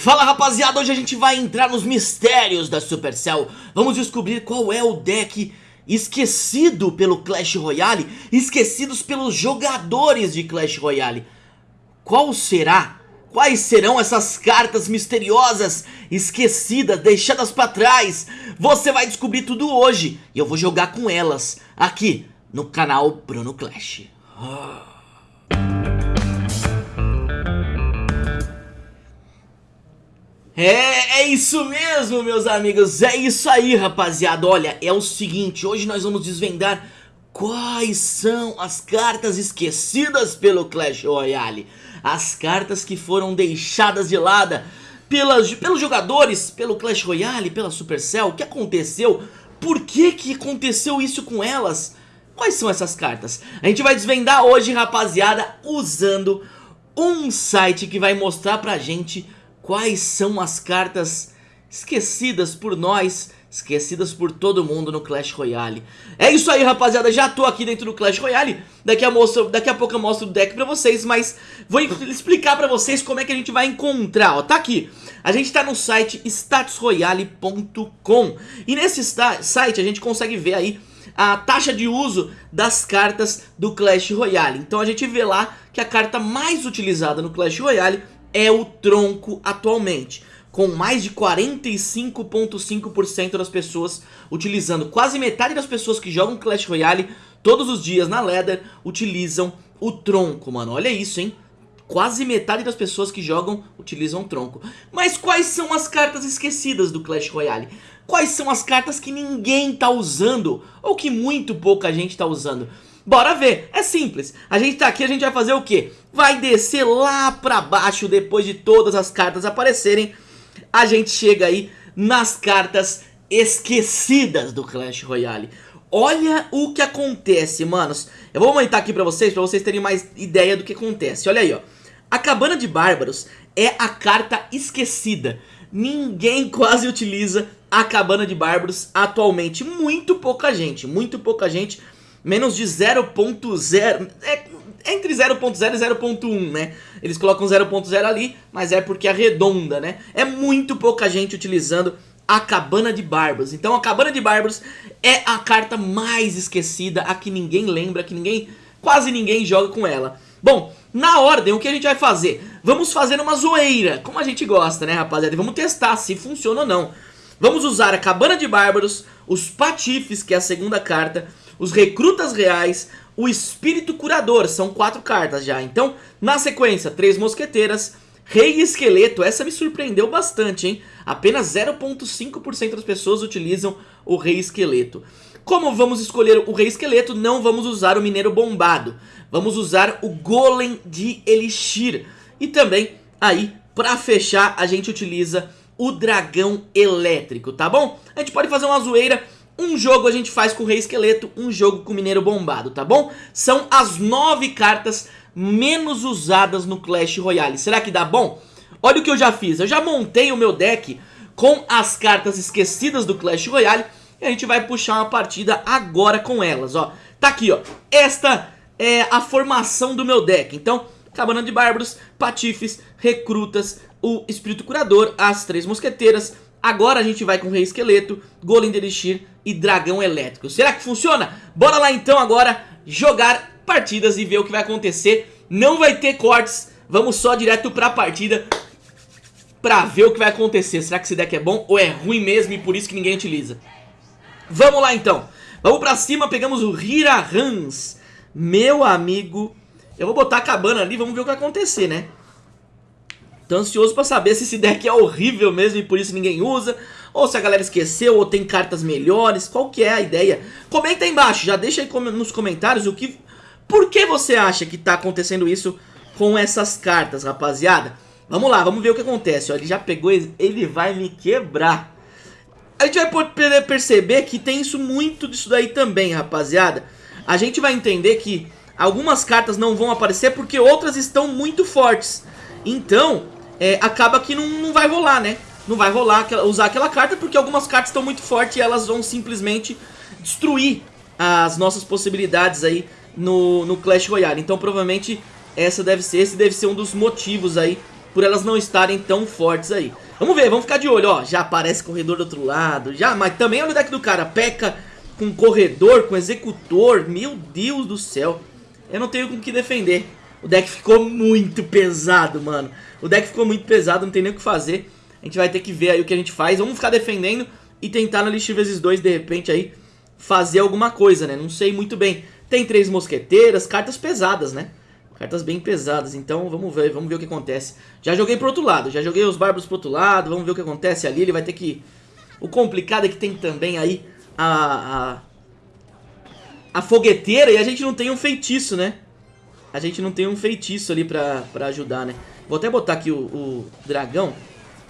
Fala rapaziada, hoje a gente vai entrar nos mistérios da Supercell Vamos descobrir qual é o deck esquecido pelo Clash Royale Esquecidos pelos jogadores de Clash Royale Qual será? Quais serão essas cartas misteriosas, esquecidas, deixadas pra trás? Você vai descobrir tudo hoje E eu vou jogar com elas, aqui no canal Bruno Clash oh. É, é isso mesmo, meus amigos, é isso aí, rapaziada. Olha, é o seguinte, hoje nós vamos desvendar quais são as cartas esquecidas pelo Clash Royale. As cartas que foram deixadas de lado pelas, pelos jogadores, pelo Clash Royale, pela Supercell. O que aconteceu? Por que que aconteceu isso com elas? Quais são essas cartas? A gente vai desvendar hoje, rapaziada, usando um site que vai mostrar pra gente quais são as cartas esquecidas por nós, esquecidas por todo mundo no Clash Royale. É isso aí, rapaziada, já tô aqui dentro do Clash Royale, daqui a, mostro, daqui a pouco eu mostro o deck pra vocês, mas vou explicar pra vocês como é que a gente vai encontrar, ó, tá aqui. A gente tá no site statusroyale.com e nesse site a gente consegue ver aí a taxa de uso das cartas do Clash Royale. Então a gente vê lá que a carta mais utilizada no Clash Royale é o tronco atualmente com mais de 45.5% das pessoas utilizando. Quase metade das pessoas que jogam Clash Royale todos os dias na Leather utilizam o tronco, mano. Olha isso, hein? Quase metade das pessoas que jogam utilizam o tronco. Mas quais são as cartas esquecidas do Clash Royale? Quais são as cartas que ninguém tá usando? Ou que muito pouca gente tá usando? Bora ver, é simples, a gente tá aqui, a gente vai fazer o quê? Vai descer lá pra baixo depois de todas as cartas aparecerem A gente chega aí nas cartas esquecidas do Clash Royale. Olha o que acontece, manos. Eu vou aumentar aqui pra vocês, pra vocês terem mais ideia do que acontece. Olha aí, ó. A Cabana de Bárbaros é a carta esquecida. Ninguém quase utiliza a Cabana de Bárbaros atualmente. Muito pouca gente, muito pouca gente menos de 0.0, é, entre 0.0 e 0.1, né? Eles colocam 0.0 ali, mas é porque arredonda, né? É muito pouca gente utilizando a Cabana de Bárbaros. Então a Cabana de Bárbaros é a carta mais esquecida, a que ninguém lembra, que ninguém, quase ninguém joga com ela. Bom, na ordem, o que a gente vai fazer? Vamos fazer uma zoeira, como a gente gosta, né, rapaziada? vamos testar se funciona ou não. Vamos usar a Cabana de Bárbaros, os Patifes, que é a segunda carta, os Recrutas Reais, o Espírito Curador, são quatro cartas já. Então, na sequência, três Mosqueteiras, Rei Esqueleto, essa me surpreendeu bastante, hein? Apenas 0.5% das pessoas utilizam o Rei Esqueleto. Como vamos escolher o Rei Esqueleto, não vamos usar o Mineiro Bombado. Vamos usar o Golem de Elixir. E também, aí, pra fechar, a gente utiliza o Dragão Elétrico, tá bom? A gente pode fazer uma zoeira um jogo a gente faz com o Rei Esqueleto, um jogo com o Mineiro Bombado, tá bom? São as nove cartas menos usadas no Clash Royale. Será que dá bom? Olha o que eu já fiz. Eu já montei o meu deck com as cartas esquecidas do Clash Royale e a gente vai puxar uma partida agora com elas, ó. Tá aqui, ó. Esta é a formação do meu deck. Então, Cabana de Bárbaros, Patifes, Recrutas, o Espírito Curador, as Três Mosqueteiras, Agora a gente vai com Rei Esqueleto, Golem de Elixir e Dragão Elétrico. Será que funciona? Bora lá então agora jogar partidas e ver o que vai acontecer. Não vai ter cortes, vamos só direto pra partida pra ver o que vai acontecer. Será que esse deck é bom ou é ruim mesmo e por isso que ninguém utiliza? Vamos lá então. Vamos pra cima, pegamos o Hira Hans. Meu amigo, eu vou botar a cabana ali, vamos ver o que vai acontecer, né? Tô ansioso pra saber se esse deck é horrível mesmo e por isso ninguém usa Ou se a galera esqueceu ou tem cartas melhores Qual que é a ideia? Comenta aí embaixo, já deixa aí nos comentários o que... Por que você acha que tá acontecendo isso com essas cartas, rapaziada? Vamos lá, vamos ver o que acontece, ó, ele já pegou, ele vai me quebrar A gente vai poder perceber que tem isso muito disso daí também, rapaziada A gente vai entender que algumas cartas não vão aparecer porque outras estão muito fortes Então, é, acaba que não, não vai rolar, né? Não vai rolar usar aquela carta porque algumas cartas estão muito fortes e elas vão simplesmente destruir as nossas possibilidades aí no, no Clash Royale. Então provavelmente essa deve ser, esse deve ser um dos motivos aí por elas não estarem tão fortes aí. Vamos ver, vamos ficar de olho, ó. Já aparece corredor do outro lado, já, mas também olha o deck do cara. Peca com corredor, com executor, meu Deus do céu. Eu não tenho com que defender. O deck ficou muito pesado, mano. O deck ficou muito pesado, não tem nem o que fazer. A gente vai ter que ver aí o que a gente faz. Vamos ficar defendendo e tentar no Elixir vezes 2, de repente, aí, fazer alguma coisa, né? Não sei muito bem. Tem três mosqueteiras, cartas pesadas, né? Cartas bem pesadas, então vamos ver, vamos ver o que acontece. Já joguei pro outro lado, já joguei os bárbaros pro outro lado, vamos ver o que acontece ali. Ele vai ter que... O complicado é que tem também aí a, a, a fogueteira e a gente não tem um feitiço, né? A gente não tem um feitiço ali pra, pra ajudar, né? Vou até botar aqui o, o dragão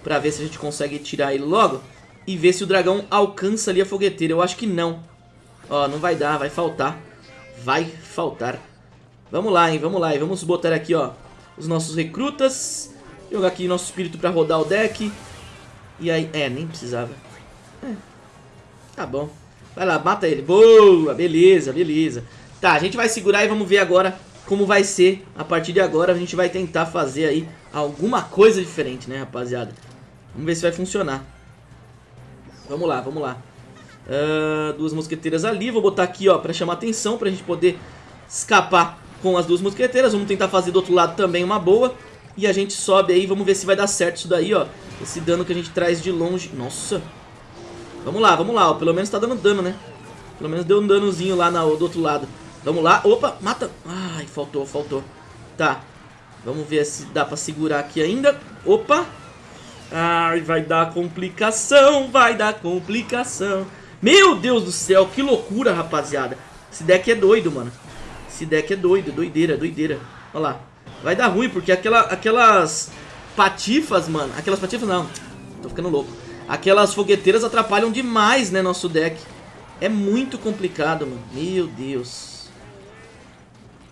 pra ver se a gente consegue tirar ele logo e ver se o dragão alcança ali a fogueteira. Eu acho que não. Ó, não vai dar, vai faltar. Vai faltar. Vamos lá, hein, vamos lá. E vamos botar aqui, ó, os nossos recrutas. Jogar aqui nosso espírito pra rodar o deck. E aí, é, nem precisava. É, tá bom. Vai lá, mata ele. Boa, beleza, beleza. Tá, a gente vai segurar e vamos ver agora como vai ser. A partir de agora a gente vai tentar fazer aí alguma coisa diferente, né, rapaziada? Vamos ver se vai funcionar. Vamos lá, vamos lá. Uh, duas mosqueteiras ali. Vou botar aqui, ó, pra chamar atenção, pra gente poder escapar com as duas mosqueteiras. Vamos tentar fazer do outro lado também uma boa. E a gente sobe aí, vamos ver se vai dar certo isso daí, ó. Esse dano que a gente traz de longe. Nossa. Vamos lá, vamos lá, ó. Pelo menos tá dando dano, né? Pelo menos deu um danozinho lá na, do outro lado. Vamos lá. Opa, mata. Ai, faltou, faltou. Tá. Vamos ver se dá pra segurar aqui ainda. Opa. Ai, vai dar complicação, vai dar complicação. Meu Deus do céu, que loucura, rapaziada. Esse deck é doido, mano. Esse deck é doido, doideira, doideira. Olha lá. Vai dar ruim, porque aquela, aquelas patifas, mano. Aquelas patifas não. Tô ficando louco. Aquelas fogueteiras atrapalham demais, né, nosso deck. É muito complicado, mano. Meu Deus.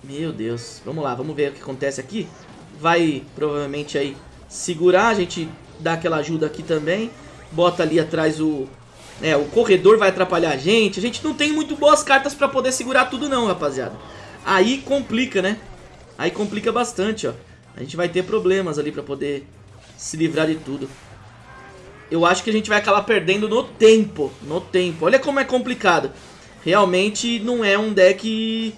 Meu Deus. Vamos lá, vamos ver o que acontece aqui. Vai, provavelmente, aí segurar. A gente dá aquela ajuda aqui também. Bota ali atrás o... É, o corredor vai atrapalhar a gente. A gente não tem muito boas cartas pra poder segurar tudo não, rapaziada. Aí complica, né? Aí complica bastante, ó. A gente vai ter problemas ali pra poder se livrar de tudo. Eu acho que a gente vai acabar perdendo no tempo. No tempo. Olha como é complicado. Realmente não é um deck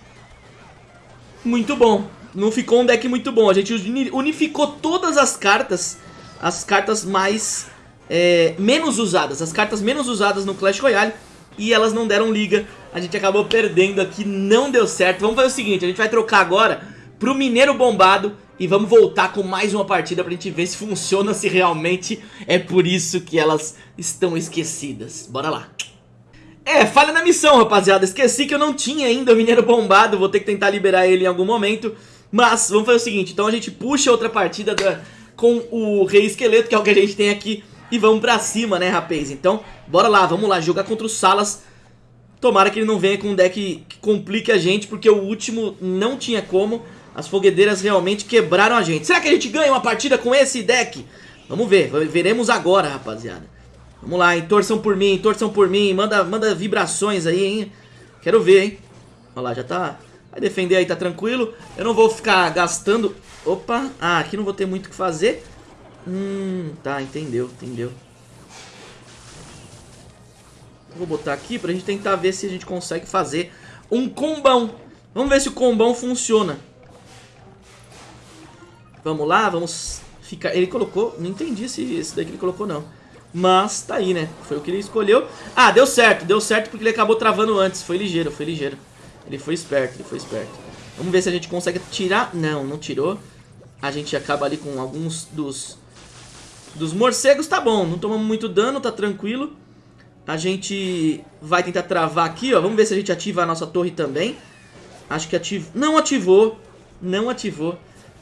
muito bom. Não ficou um deck muito bom. A gente unificou todas as cartas as cartas mais é, menos usadas, as cartas menos usadas no Clash Royale e elas não deram liga. A gente acabou perdendo aqui, não deu certo. Vamos fazer o seguinte, a gente vai trocar agora pro Mineiro Bombado e vamos voltar com mais uma partida pra gente ver se funciona, se realmente é por isso que elas estão esquecidas. Bora lá. É, falha na missão, rapaziada. Esqueci que eu não tinha ainda o Mineiro Bombado, vou ter que tentar liberar ele em algum momento. Mas vamos fazer o seguinte, então a gente puxa outra partida da, com o Rei Esqueleto, que é o que a gente tem aqui, e vamos pra cima, né, rapaz? Então, bora lá, vamos lá, jogar contra o Salas. Tomara que ele não venha com um deck que complique a gente, porque o último não tinha como. As foguedeiras realmente quebraram a gente. Será que a gente ganha uma partida com esse deck? Vamos ver, veremos agora, rapaziada. Vamos lá, hein? Torçam por mim, torçam por mim. Manda, manda vibrações aí, hein? Quero ver, hein? Olha lá, já tá... Vai defender aí, tá tranquilo. Eu não vou ficar gastando Opa, ah, aqui não vou ter muito o que fazer. Hum, tá, entendeu, entendeu. Vou botar aqui pra gente tentar ver se a gente consegue fazer um combão. Vamos ver se o combão funciona. Vamos lá, vamos ficar... Ele colocou... Não entendi se esse daqui ele colocou, não. Mas tá aí, né? Foi o que ele escolheu. Ah, deu certo, deu certo porque ele acabou travando antes. Foi ligeiro, foi ligeiro. Ele foi esperto, ele foi esperto. Vamos ver se a gente consegue tirar. Não, não tirou a gente acaba ali com alguns dos, dos morcegos. Tá bom, não tomamos muito dano, tá tranquilo. A gente vai tentar travar aqui, ó. Vamos ver se a gente ativa a nossa torre também. Acho que ativou. Não ativou. Não ativou.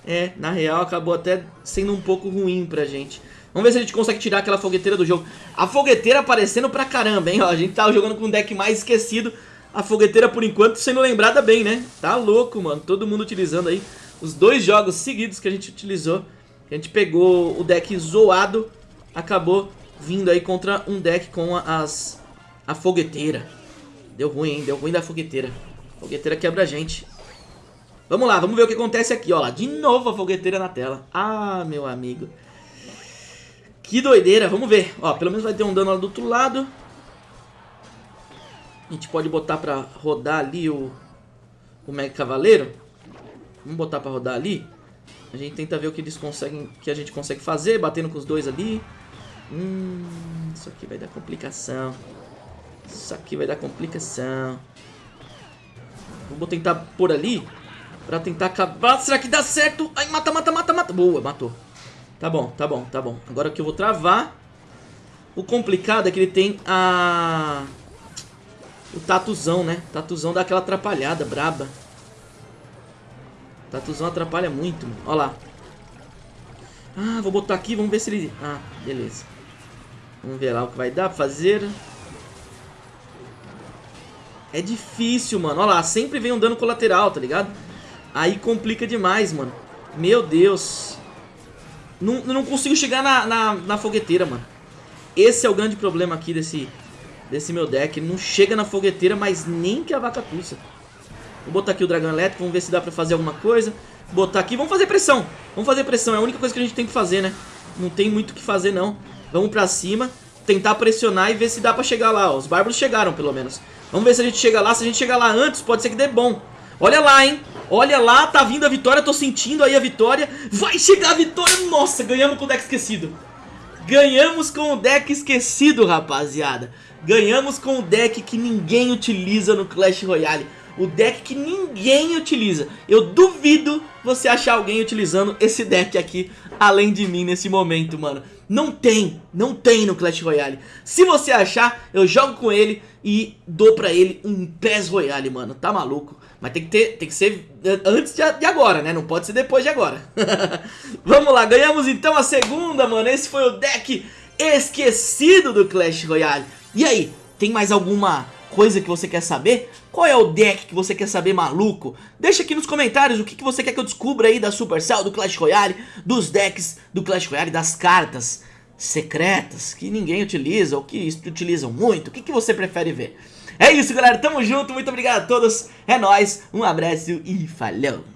É, na real acabou até sendo um pouco ruim pra gente. Vamos ver se a gente consegue tirar aquela fogueteira do jogo. A fogueteira aparecendo pra caramba, hein? Ó, a gente tava jogando com um deck mais esquecido. A fogueteira, por enquanto, sendo lembrada bem, né? Tá louco, mano. Todo mundo utilizando aí os dois jogos seguidos que a gente utilizou, a gente pegou o deck zoado, acabou vindo aí contra um deck com as a fogueteira. Deu ruim, hein? Deu ruim da fogueteira. A fogueteira quebra a gente. Vamos lá, vamos ver o que acontece aqui, ó. De novo a fogueteira na tela. Ah, meu amigo. Que doideira, vamos ver. Ó, pelo menos vai ter um dano lá do outro lado. A gente pode botar pra rodar ali o, o Mega Cavaleiro. Vamos botar pra rodar ali. A gente tenta ver o que eles conseguem, que a gente consegue fazer, batendo com os dois ali. Hum, isso aqui vai dar complicação. Isso aqui vai dar complicação. Vou tentar pôr ali Pra tentar acabar. Será que dá certo? Ai, mata, mata, mata, mata. Boa, matou. Tá bom, tá bom, tá bom. Agora que eu vou travar. O complicado é que ele tem a... O tatuzão, né? Tatuzão dá aquela atrapalhada braba. Tatuzão atrapalha muito, mano. Olha lá. Ah, vou botar aqui, vamos ver se ele... Ah, beleza. Vamos ver lá o que vai dar pra fazer. É difícil, mano. Olha lá, sempre vem um dano colateral, tá ligado? Aí complica demais, mano. Meu Deus. Não, não consigo chegar na, na, na, fogueteira, mano. Esse é o grande problema aqui desse, desse meu deck. Ele não chega na fogueteira, mas nem que a vaca tussa. Vou botar aqui o dragão elétrico, vamos ver se dá pra fazer alguma coisa. Botar aqui, vamos fazer pressão. Vamos fazer pressão, é a única coisa que a gente tem que fazer, né? Não tem muito o que fazer, não. Vamos pra cima, tentar pressionar e ver se dá pra chegar lá. Ó. Os bárbaros chegaram, pelo menos. Vamos ver se a gente chega lá. Se a gente chegar lá antes, pode ser que dê bom. Olha lá, hein? Olha lá, tá vindo a vitória, tô sentindo aí a vitória. Vai chegar a vitória. Nossa, ganhamos com o deck esquecido. Ganhamos com o deck esquecido, rapaziada. Ganhamos com o deck que ninguém utiliza no Clash Royale. O deck que ninguém utiliza. Eu duvido você achar alguém utilizando esse deck aqui, além de mim nesse momento, mano. Não tem, não tem no Clash Royale. Se você achar, eu jogo com ele e dou pra ele um PES Royale, mano. Tá maluco? Mas tem que, ter, tem que ser antes de agora, né? Não pode ser depois de agora. Vamos lá, ganhamos então a segunda, mano. Esse foi o deck esquecido do Clash Royale. E aí, tem mais alguma coisa que você quer saber? Qual é o deck que você quer saber maluco? Deixa aqui nos comentários o que, que você quer que eu descubra aí da Supercell, do Clash Royale, dos decks do Clash Royale, das cartas secretas que ninguém utiliza ou que utilizam muito. O que, que você prefere ver? É isso, galera. Tamo junto. Muito obrigado a todos. É nóis. Um abraço e falou.